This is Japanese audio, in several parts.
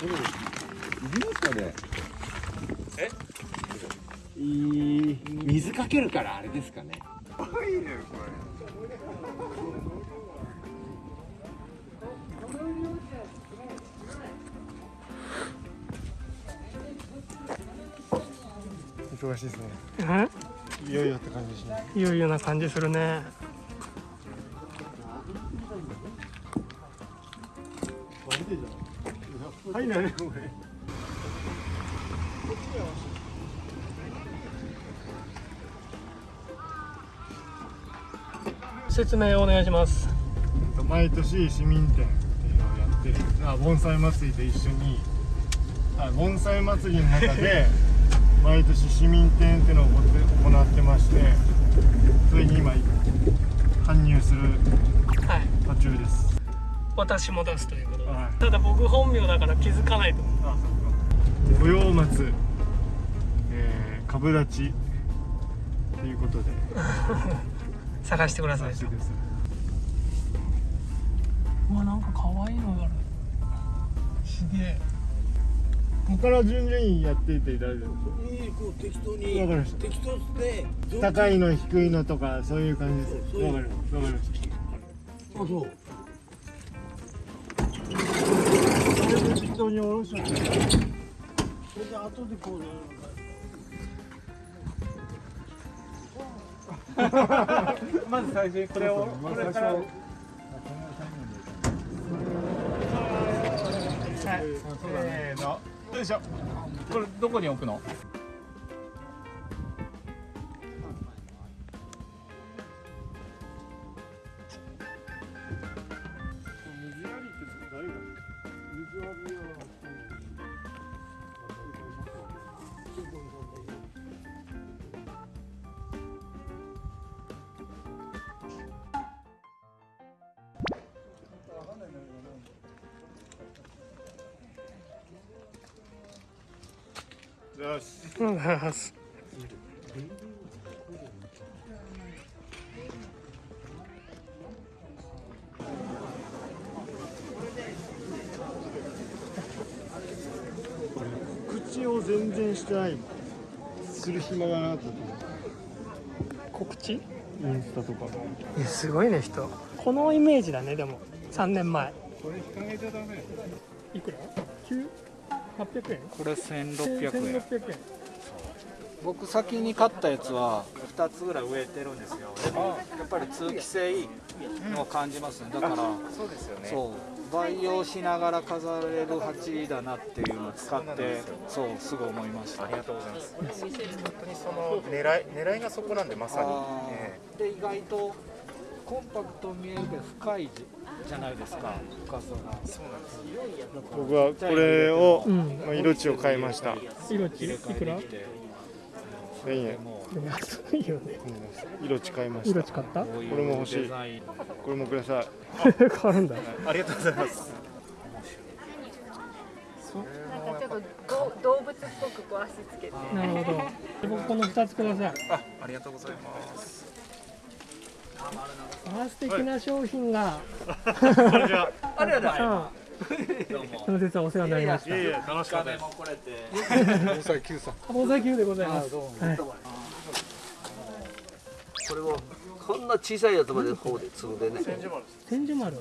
これいりますかねえいい水かけるからあれですかね。いいねこ忙しいですね。え？いよいよって感じしない。いよいよな感じするねはいなねこれ説明をお願いします毎年市民展っていうのをやってあ盆栽祭りと一緒に。あ盆栽祭りの中で 毎年市民展っていうのを行ってましてそれに今搬入するはい。途中です私も出すということで、はい。ただ僕本名だから気づかないと思う。あそっか。御用松、えー、株立ち。ということで。探してください。うわなんか可愛いのがある。すげえ。ここから順々にやっていっていただいていいこう適当わにかりました。適当で高いの低いのとかそういう感じです。わかりましたわかりました。あそう当に下ろしちゃってそれで後でこうねまず最初にこれをこれから。はい。せーの。よいしょ。これどこに置くの？よしうんはす。口を全然してない。する暇がなかったと告知？インスタとか。いやすごいね人。このイメージだねでも。3年前。これ引かげちゃダメ。いくら ?9 800円？これ1600円。1600円。僕先に買ったやつは2つぐらい植えてるんですよ。でもやっぱり通気性を感じますね。だからそうですよね。そう。培養しながら飾れる鉢だなっていうのを使ってそうすぐ思いました。ありがとうございます。本当にその狙い狙いがそこなんでまさに、あえーで意外とコンパクトに見えるけど深いじゃないですか深さが。えそうなんです僕はこれを、うんまあ、色地を買いました。色地いくら？できて1000円安いよね。うん色地買いました色地買った？うこれも欲しい。これもください。買うんだ。ありがとうございます。なんかちょっとど動物っぽくこう足つけて。なるほど。この2つください。あありがとうございますあ素敵な商品が。あれだその節はお世話になりました。いえいえ楽しかったです。もこ防災 Q さん。大崎牛でございます。はいこれをこんな小さいやつまで方で積んでね。千住丸。千住丸。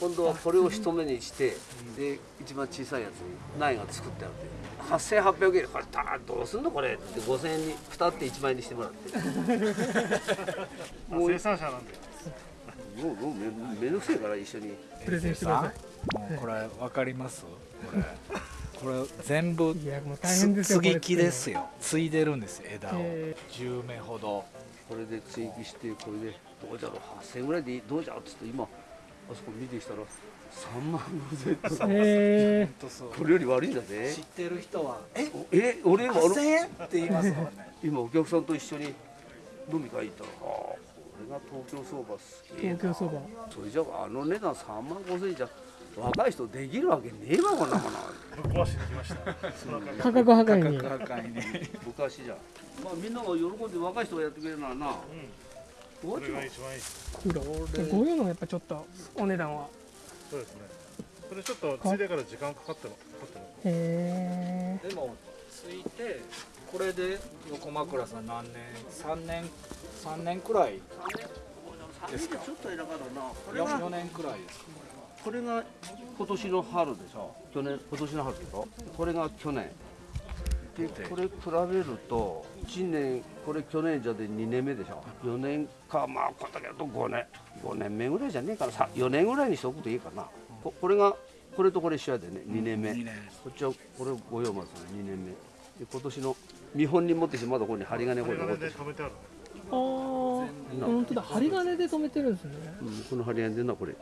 今度はこれを一目にしてで一番小さいやつに苗が作ってあって8800円これたどうすんのこれって5000円に2って1万円にしてもらって。もう生産者なんで。もうもうめめんどくせえから一緒に。プレゼンしてください。もうこれわかります？これこれ全部いやもう大変ですよ継ぎ木ですよ。継いでるんですよ枝を。え10名ほど。これで追記してこれでどうじゃろう？8000円ぐらいでどうじゃろう？っつって今あそこ見てきたら3万5000円。とかえこれより悪いんだぜ知ってる人は。え？え俺今8000円って言いますもんね。今お客さんと一緒に飲み会行ったらああこれが東京相場すげえな。東京そばそれじゃあの値段3万5000円じゃ若い人できるわけねえわこんなもの。ぶっ壊してきました。価格破壊に。価格破壊ね昔じゃ。まあみんなが喜んで若い人がやってくれるならな、どうこれが一番いい。です黒こういうのがやっぱちょっとお値段はそうですね。それちょっとついでから時間かかってもへでもついてこれで横枕さん何年？3年？3年くらいですか？ちょっと偉かったな。これ 4, が年くらいです。かこれが今年の春でしょ？去年今年の春でしょ？これが去年。でこれ比べると1年これ去年じゃで2年目でしょ？4年かまあこんだけだと5年5年目ぐらいじゃねえかな。さ4年ぐらいにしとくといいかな。ここれがこれとこれ一緒やでね。2年目、2年。こっちはこれ御用松の2年目。で今年の見本に持ってきてまだここに針金これ残ってるで止めてあるああ本当だ。針金で止めてるんですね。うんこの針金でなこれ。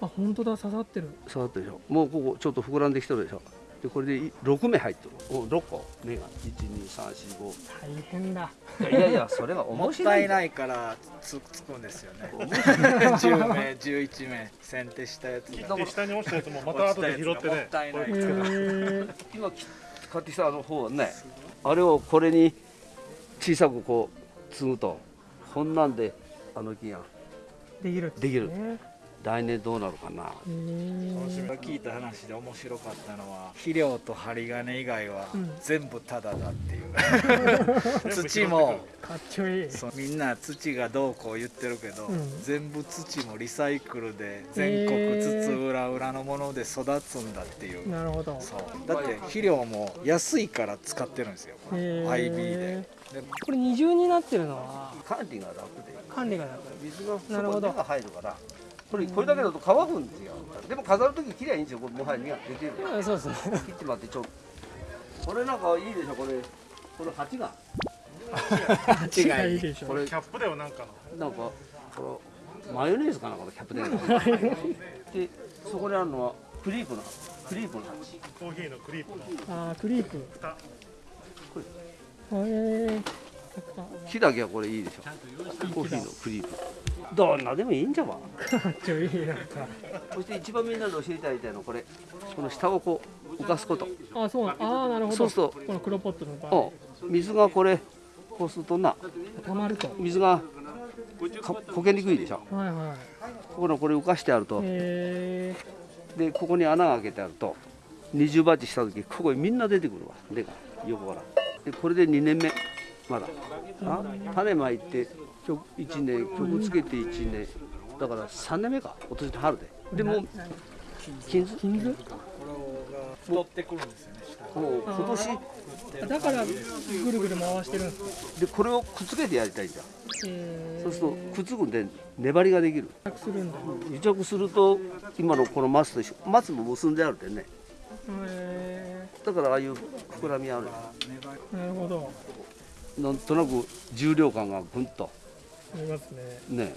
あ本当だ。刺さってる。触ったでしょ。もうここちょっと膨らんできてるでしょでこれでい6目入ってる。お6個。目が。12345大変だ。いやいやそれはも っ面白い。たいないからつつくんですよね。10名11名。剪定したやつがで下に落ちたやつもまた後で拾ってもっねたいない。今き買ってきたあの方はねあれをこれに小さくこう継ぐと。こんなんであの木が。できるできる来年どうなるかな。聞いた話で面白かったのは肥料と針金以外はうん。全部タダだっていう、土もかっちょいい。そうみんな土がどうこう言ってるけど、うん。全部土もリサイクルで全国津々浦々のもので育つんだっていう、なるほど。そう。だって肥料も安いから使ってるんですよ IB で。でこれ二重になってるのは？管理が楽で管理が楽。水がそなるほど。こに入るからこれこれだけだと乾くんですよ。でも飾る時きれいにいいんですよ。これもはや根が出てる。あそうですね。切ってもらってちょっと。これなんかいいでしょこれ。この鉢が。違いいいでしょ。これキャップだよなんかのなんかこのマヨネーズかなこのキャップでで。そこにあるのはクリープのクリープの鉢。コーヒーのクリープの。あークリープ。蓋。へえ木だけはこれいいでしょ。コーヒーのクリープどんなでもいいんじゃわ。かっちょいいなんかそして一番みんなの知りたいのはこれ。この下をこう浮かすこと。あそう。ああなるほど。そうそうこの黒ポットの場合。うん水がこれこうするとな。溜まると。水がか焦げにくいでしょ。はいはい。ここのこれ浮かしてあると。へでここに穴が開けてあると。二重鉢した時ここにみんな出てくるわ。根が。横から。でこれで2年目。まだ。あ？種まいて曲1年曲つけて1年。だから3年目か今年の春で。でも金え金図これが太ってくるんですよねもう今年。だからぐるぐる回してるんですか？でこれをくっつけてやりたいん。だへそうするとくっつくんで粘りができる。えするんだ。癒着すると今のこの松と一緒。松も結んであるんでね。へだからああいう膨らみある。えなるほど。なんとなく重量感がぐんとありますね。ね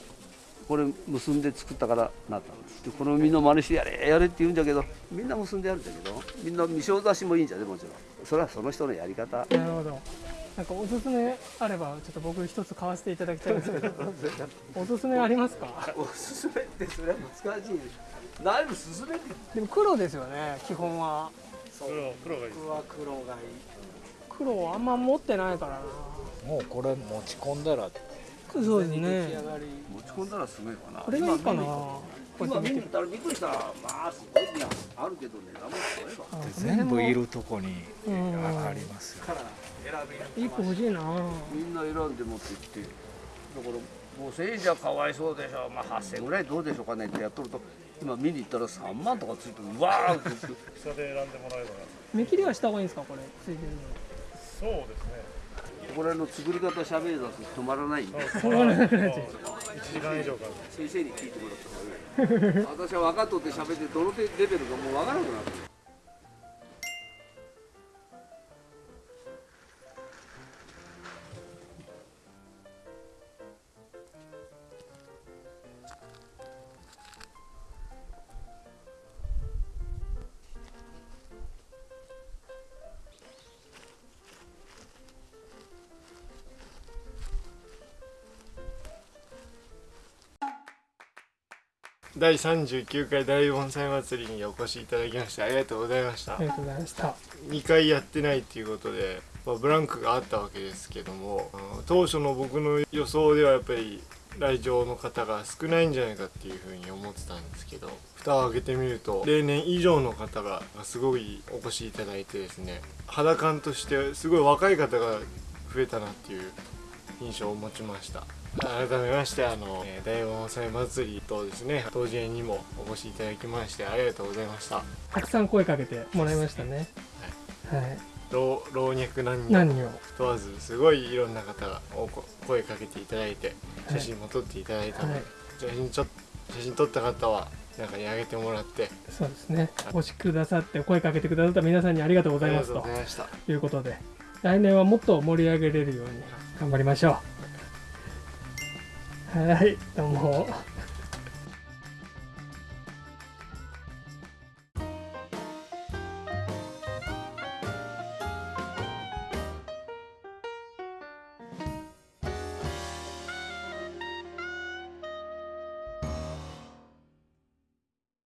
これ結んで作ったからなったんです。でこの実の真似してやれやれって言うんだけどみんな結んでやるんだけどみんな未生出しもいいんじゃねもちろん。それはその人のやり方。なるほど。なんかおすすめあればちょっと僕一つ買わせていただきたいんですけど。おすすめありますか？おすすめってそれは難しい。だいぶ進めてで。も黒ですよね基本は。黒黒がいい。僕は黒がいい。黒あんま持ってないからな。もうこれ持ち込んだらそうです出来ね。上がり持ち込んだらすごいかな。これがいいかな。今見て見に行ったらびっくりした。まあすごいねあるけどねダメだよあ全部いるとこにうんありますよ。一個欲しいな。みんな選んで持ってきて。だから5000円じゃかわいそうでしょまあ8000円ぐらいどうでしょうかねってやっとると今見に行ったら3万とかついてる。うわーって。下で選んでもらえば。目切りはした方がいいんですかこれついてるそうですねこれの作り方喋り出すと止まらないんで。1時間以上か先生に聞いてもらった方がいい。私は分かっとって喋ってどのレベルかもう分からなくなって第39回大盆栽祭りにお越しいただきましてありがとうございました。ありがとうございました。2回やってないっていうことで、まあ、ブランクがあったわけですけども当初の僕の予想ではやっぱり来場の方が少ないんじゃないかっていうふうに思ってたんですけど蓋を開けてみると例年以上の方がすごいお越しいただいてですね肌感としてすごい若い方が増えたなっていう印象を持ちました改めましてあのえー大盆栽祭りとですね当時園にもお越しいただきましてありがとうございました。たくさん声かけてもらいましたね。はい。老老若男女。問わずすごいいろんな方が声かけていただいてはい。写真も撮っていただいたので、はい。写真ちょ写真撮った方はなんかにあげてもらってそうですね。お越しくださって声かけてくださった皆さんにありがとうございますありがと。とうございましたいうことで来年はもっと盛り上げれるように頑張りましょうはいどうも。